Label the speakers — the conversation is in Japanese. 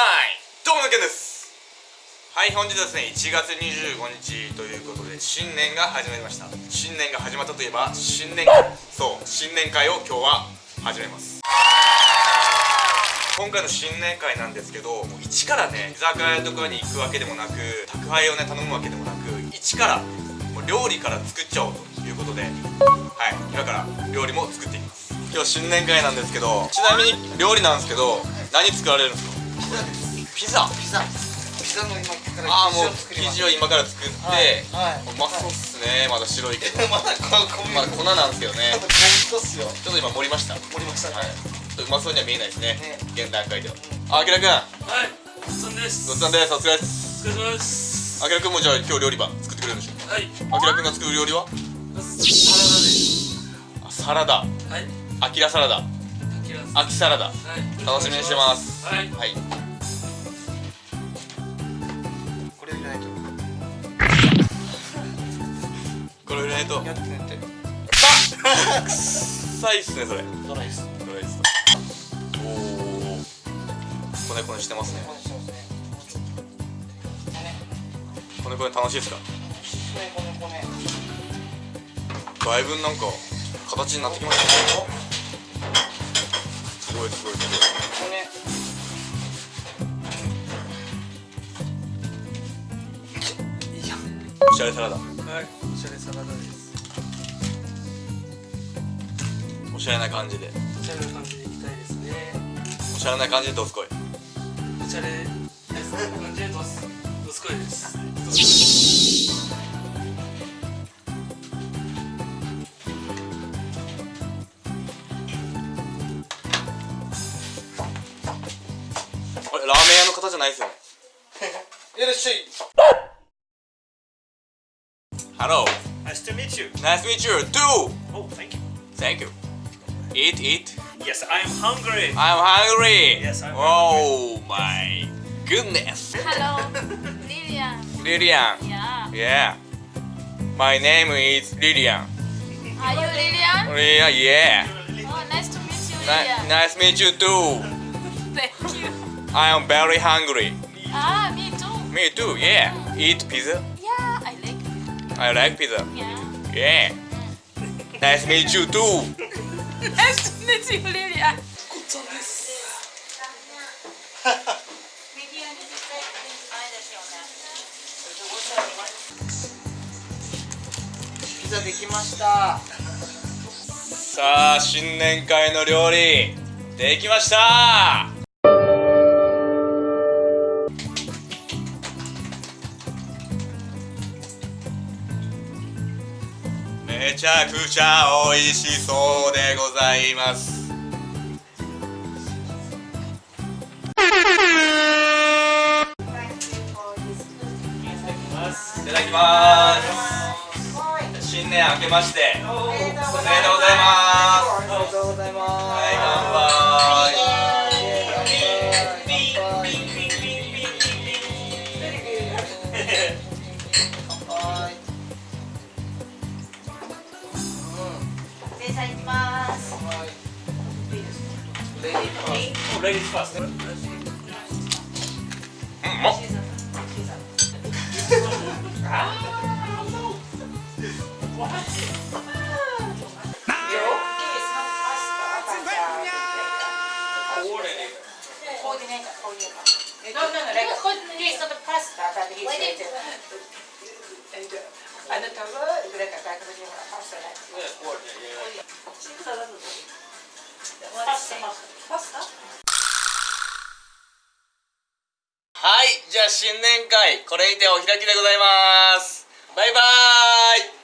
Speaker 1: どうものけんです。はい本日はですね1月25日ということで新年が始まりました。新年が始まったといえば新年会。そう新年会を今日は始めます。今回の新年会なんですけどもう一からね居酒屋とかに行くわけでもなく宅配をね頼むわけでもなく一からもう料理から作っちゃおうということではい今から料理も作っていきます。今日新年会なんですけどちなみに料理なんですけど何作られるんですか？ピザ。
Speaker 2: ピザ。ピザの今から
Speaker 1: ああもう
Speaker 2: 生地を作ります。
Speaker 1: 生地を今から作って、
Speaker 2: はい。はい。う
Speaker 1: まそうっすねまだ白いけど。
Speaker 2: まだこ小麦
Speaker 1: まだ粉なんですけどね。ちょっと今盛りました。はい
Speaker 2: 盛りましたね。
Speaker 1: ちょっとうまそうには見えないですね。
Speaker 2: ね。
Speaker 1: 現段階では。あきらくん
Speaker 3: はい、お疲れです。
Speaker 1: ごちそうさんです。お疲れです。
Speaker 3: お疲れ様です。
Speaker 1: あきらくんもじゃあ今日料理番作ってくれるんでしょ
Speaker 3: はい、
Speaker 1: あきらくんが作る料理は？
Speaker 3: サラダです。
Speaker 1: あサラダ。
Speaker 3: はい、
Speaker 1: あきらサラダ
Speaker 3: あきらです。
Speaker 1: あきサラダ。
Speaker 3: はい、
Speaker 1: 楽しみにしてます。
Speaker 3: はい、
Speaker 1: はい。
Speaker 2: これ入れないと。
Speaker 1: これ入れないと。
Speaker 2: やってねって。
Speaker 1: 臭いっすねそれ。
Speaker 2: ドライス
Speaker 1: どれです。おおこねこねしてますね。
Speaker 2: こね
Speaker 1: こね楽しいですか？
Speaker 2: こねこねこね。
Speaker 1: だいぶなんか形になってきましたね。すごいすごいす
Speaker 2: こねいや
Speaker 1: ごいおしゃれサラダ
Speaker 3: はい、おしゃれサラダです。
Speaker 1: おしゃれな感じで
Speaker 3: おしゃれな感じでいきたいですね。
Speaker 1: おしゃれな感じでどすこい
Speaker 3: おしゃれです。感じでどす、どすこいです。
Speaker 1: 方じゃないですよね
Speaker 2: いらっしゃい
Speaker 1: Hello
Speaker 4: Nice to meet you.
Speaker 1: Nice to meet you too
Speaker 4: Oh, thank you.
Speaker 1: Thank you Eat eat
Speaker 4: Yes, I'm hungry.
Speaker 1: I'm hungry
Speaker 4: Yes, I'm
Speaker 1: Oh my goodness
Speaker 5: Hello, Lilian.
Speaker 1: Lilian
Speaker 5: Yeah.
Speaker 1: Yeah My name is Lilian
Speaker 5: Are you Lilian?
Speaker 1: Lilian yeah
Speaker 5: Oh, nice to meet you,
Speaker 1: Ni-
Speaker 5: Lilian.
Speaker 1: Nice to meet you too
Speaker 5: Thank you.
Speaker 1: I am very hungry
Speaker 5: Ah, me too.
Speaker 1: Me too yeah Eat pizza
Speaker 5: Yeah, I like it.
Speaker 1: I like pizza
Speaker 5: Yeah.
Speaker 1: Yeah Nice to meet you too
Speaker 5: Nice to meet you, Lilian.
Speaker 2: ピザできました
Speaker 1: さあ新年会の料理できましためちゃくちゃ美味しそうでございます。いただきます。新年明けましておめでとうござい
Speaker 5: ます
Speaker 2: レディーファース
Speaker 4: Oh, ladies first.
Speaker 1: うん、うまっ。はい、じゃあ新年会これにてお開きでございます。バイバーイ。